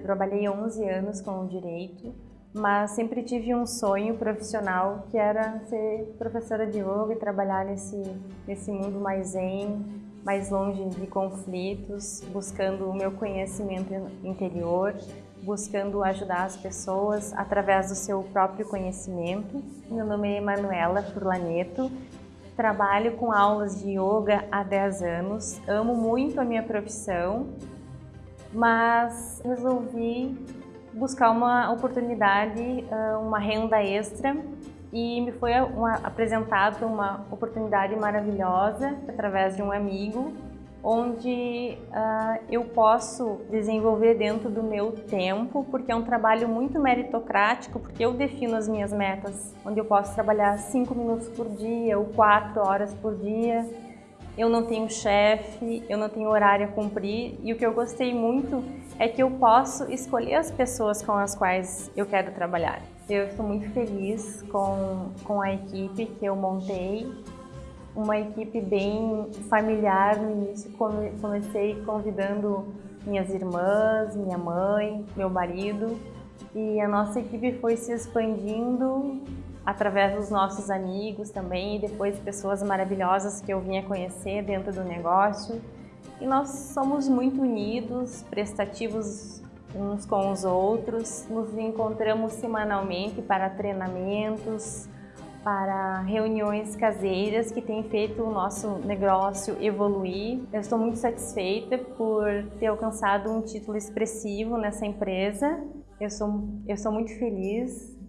trabalhei 11 anos com o direito, mas sempre tive um sonho profissional que era ser professora de yoga e trabalhar nesse, nesse mundo mais zen, mais longe de conflitos, buscando o meu conhecimento interior, buscando ajudar as pessoas através do seu próprio conhecimento. Meu nome é Emanuela Furlaneto, trabalho com aulas de yoga há 10 anos, amo muito a minha profissão, mas resolvi buscar uma oportunidade, ah, uma renda extra e me foi uma, apresentada uma oportunidade maravilhosa através de um amigo onde uh, eu posso desenvolver dentro do meu tempo, porque é um trabalho muito meritocrático, porque eu defino as minhas metas, onde eu posso trabalhar 5 minutos por dia ou 4 horas por dia. Eu não tenho chefe, eu não tenho horário a cumprir e o que eu gostei muito é que eu posso escolher as pessoas com as quais eu quero trabalhar. Eu estou muito feliz com, com a equipe que eu montei, uma equipe bem familiar no início. Comecei convidando minhas irmãs, minha mãe, meu marido e a nossa equipe foi se expandindo através dos nossos amigos também e depois pessoas maravilhosas que eu vinha conhecer dentro do negócio. E nós somos muito unidos, prestativos uns com os outros, nos encontramos semanalmente para treinamentos, para reuniões caseiras que têm feito o nosso negócio evoluir. Eu estou muito satisfeita por ter alcançado um título expressivo nessa empresa. Eu sou, eu sou muito feliz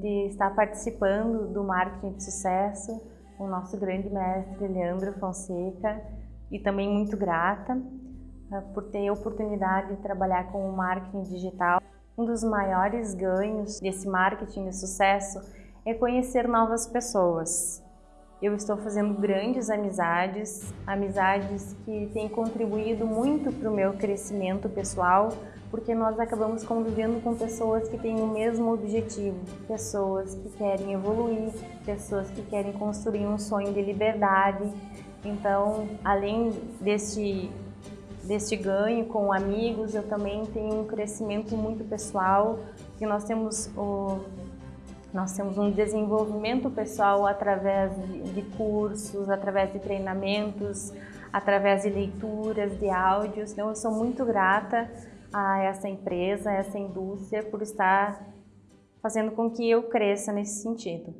de estar participando do marketing de sucesso o nosso grande mestre Leandro Fonseca e também muito grata por ter a oportunidade de trabalhar com o marketing digital. Um dos maiores ganhos desse marketing de sucesso é conhecer novas pessoas. Eu estou fazendo grandes amizades, amizades que têm contribuído muito para o meu crescimento pessoal, porque nós acabamos convivendo com pessoas que têm o mesmo objetivo, pessoas que querem evoluir, pessoas que querem construir um sonho de liberdade. Então, além deste, deste ganho com amigos, eu também tenho um crescimento muito pessoal, que nós temos o nós temos um desenvolvimento pessoal através de cursos, através de treinamentos, através de leituras, de áudios. Então, eu sou muito grata a essa empresa, a essa indústria, por estar fazendo com que eu cresça nesse sentido.